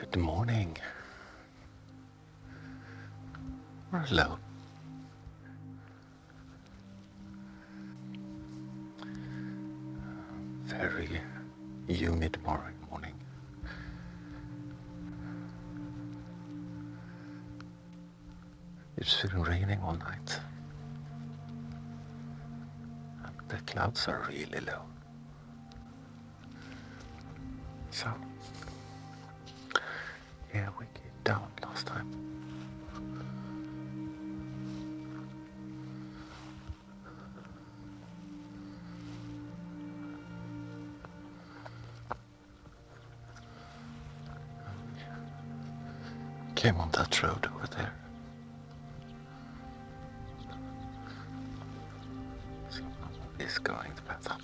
Good morning. Or hello. Very humid morning. morning. It's been raining all night. And the clouds are really low. So, yeah, we came down last time. Came on that road over there. Is going the path up.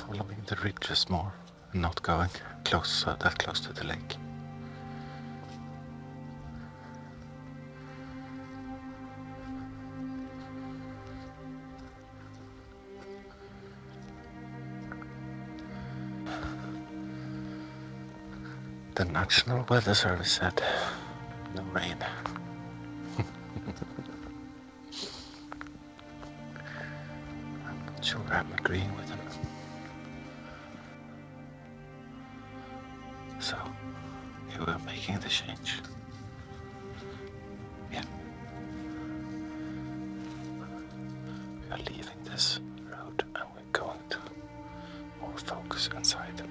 Following the ridges more and not going close, uh, that close to the lake. The National Weather Service said no rain. I'm not sure I'm agreeing with them. Are leaving this road and we're going to more focus inside.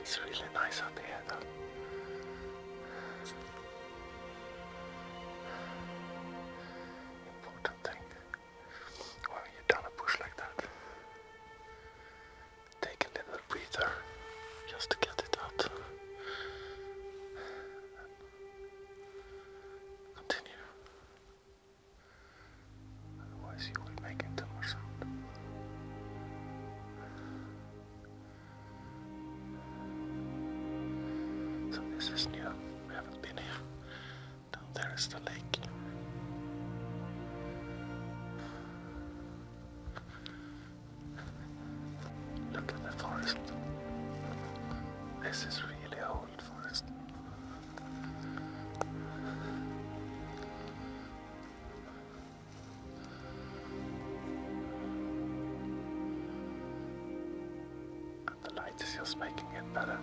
It's really nice up here, though. Down there is the lake. Look at the forest. This is really old forest. And the light is just making it better.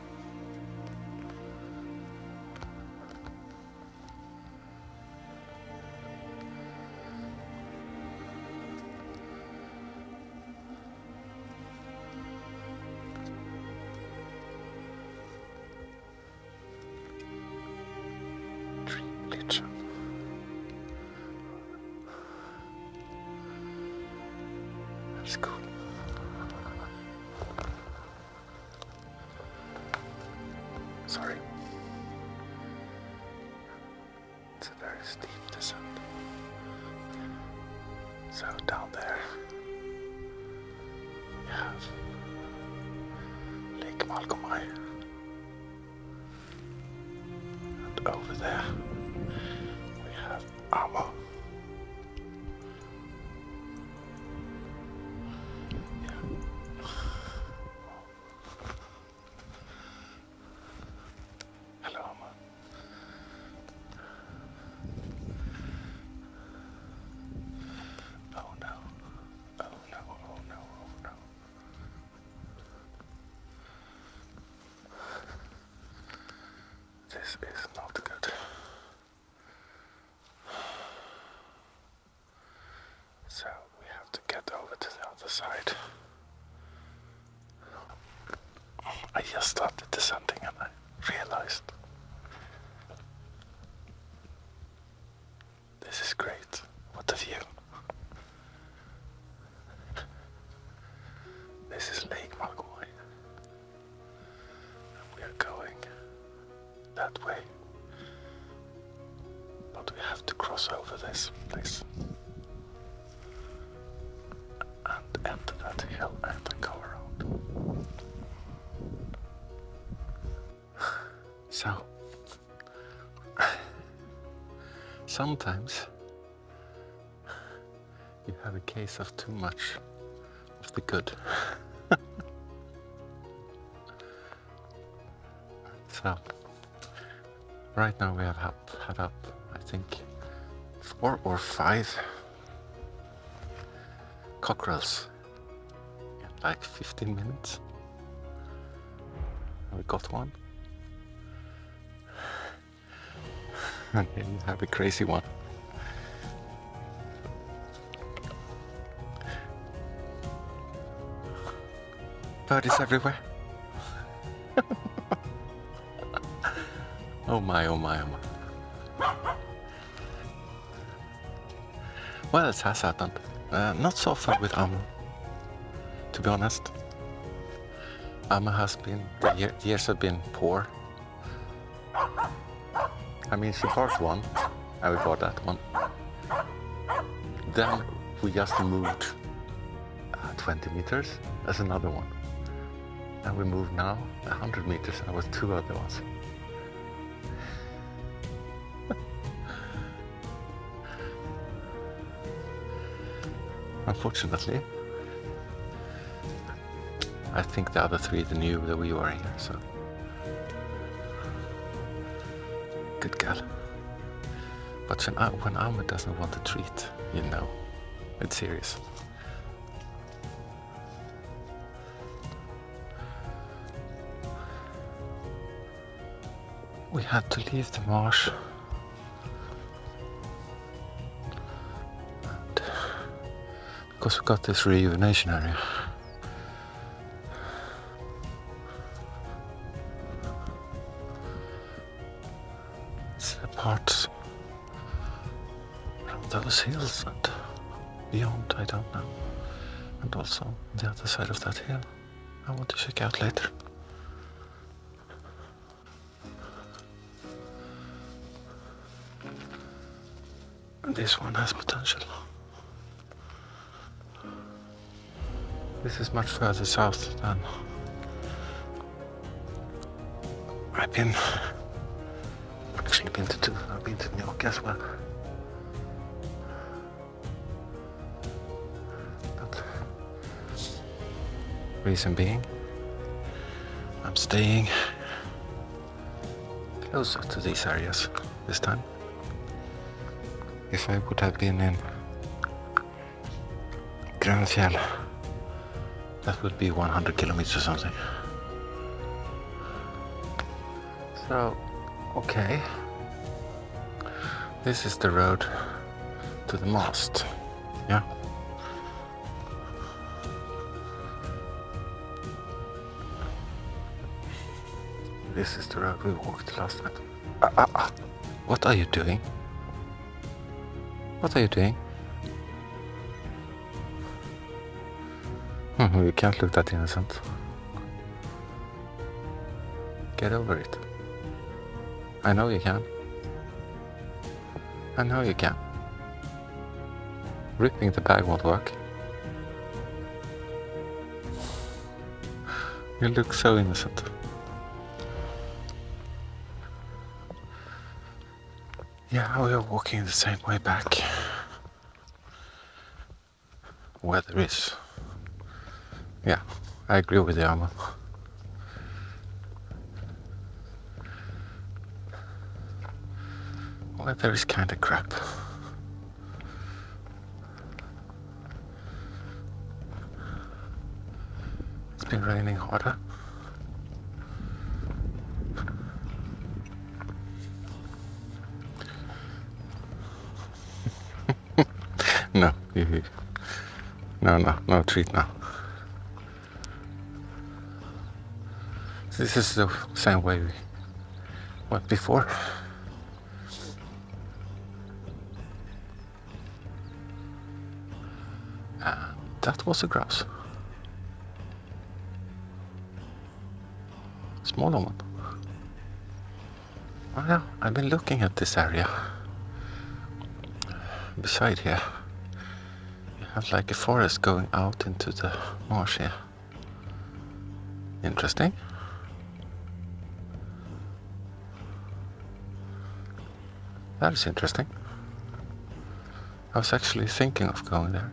Lake Malgomaj. And over there we have Amo. That way. But we have to cross over this place. And enter that hill and go around. So, sometimes you have a case of too much of the good. so, right now we have had, had up, I think, four or five cockerels in like 15 minutes. We got one. And then you have a crazy one. Birdies everywhere. oh my, oh my, oh my. Well, it has happened. Uh, not so far with Alma, to be honest. Alma has been, the year, years have been poor. I mean, she bought one, and we bought that one. Then we just moved uh, 20 meters, that's another one. And we moved now 100 meters, and there was two other ones. Unfortunately, I think the other three knew that we were here, so. Good girl. But when, when Alma doesn't want a treat, you know, it's serious. We had to leave the marsh. Because we got this rejuvenation area. It's the parts from those hills and beyond, I don't know. And also the other side of that hill. I want to check out later. This one has potential. This is much further south than I've been. Actually, been to two. I've been to New York as well. But reason being, I'm staying closer to these areas this time. If I would have been in Grönfjell, that would be 100 kilometers or something. So, okay. This is the road to the mast. Yeah. This is the road we walked last time. Ah, ah, ah. What are you doing? What are you doing? Hmm, you can't look that innocent. Get over it. I know you can. I know you can. Ripping the bag won't work. You look so innocent. Yeah, we are walking the same way back. Weather is. Yeah, I agree with you, Alma. Weather is kinda crap. It's been raining harder. no, no, no, no treat now. This is the same way we went before. And that was a grouse. Smaller one. Oh, well, I've been looking at this area. Beside here, you have like a forest going out into the marsh here. Interesting. That is interesting. I was actually thinking of going there.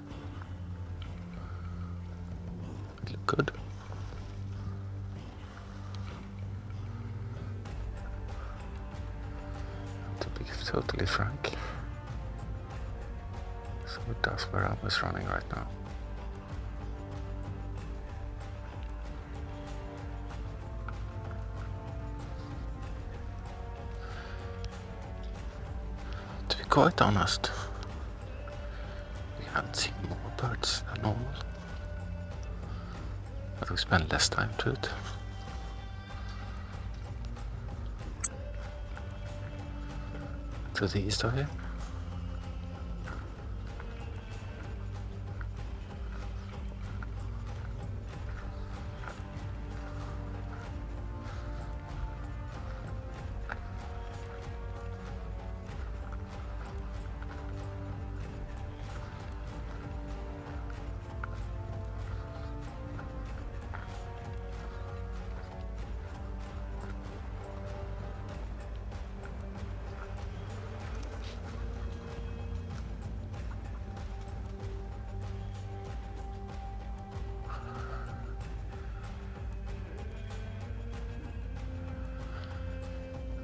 It looked good. To be totally frank. So that's where I was running right now. Quite honest, we haven't seen more birds than normal. But we spend less time to it. To the east of here.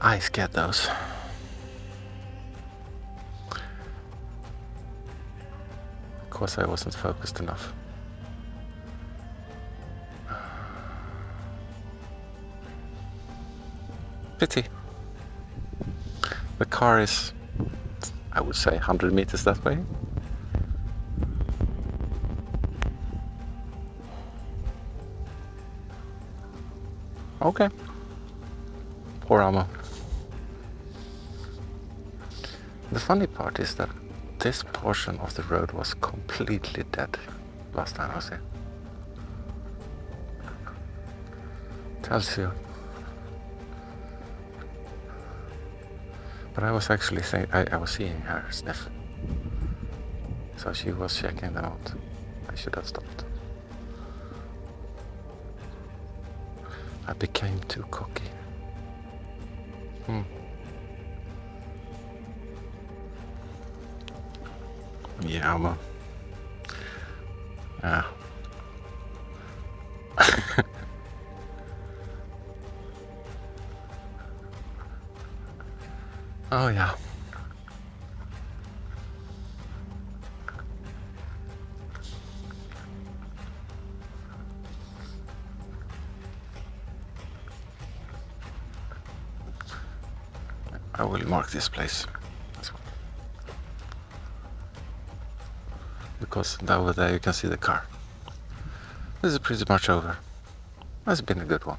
I get those. Of course I wasn't focused enough. Pity. The car is, I would say, 100 meters that way. Okay. Poor Alma. The funny part is that this portion of the road was completely dead last time I was here. Tells you. But I was actually saying, I, was seeing her sniff. So she was checking them out. I should have stopped. I became too cocky. Hmm. Yeah. Yeah. oh, yeah. I will mark this place. Because over there you can see the car. This is pretty much over. That's been a good one.